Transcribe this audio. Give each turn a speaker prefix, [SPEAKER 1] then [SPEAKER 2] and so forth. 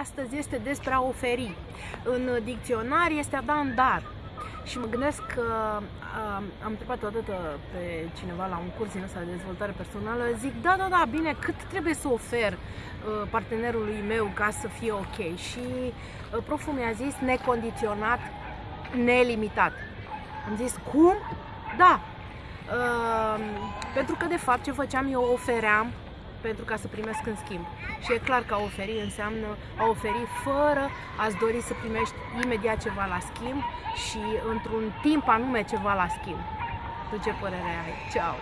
[SPEAKER 1] astăzi este despre a oferi. În dicționar este a da în dar. Și mă gândesc că uh, am întrebat odată pe cineva la un curs din ăsta de dezvoltare personală, zic, da, da, da, bine, cât trebuie să ofer uh, partenerului meu ca să fie ok? Și uh, proful mi-a zis necondiționat, nelimitat. Am zis, cum? Da. Uh, pentru că, de fapt, ce făceam, eu ofeream pentru ca să primesc în schimb. Și e clar că a oferi înseamnă a oferi fără a-ți dori să primești imediat ceva la schimb și într-un timp anume ceva la schimb. Tu ce părere ai? Ceau!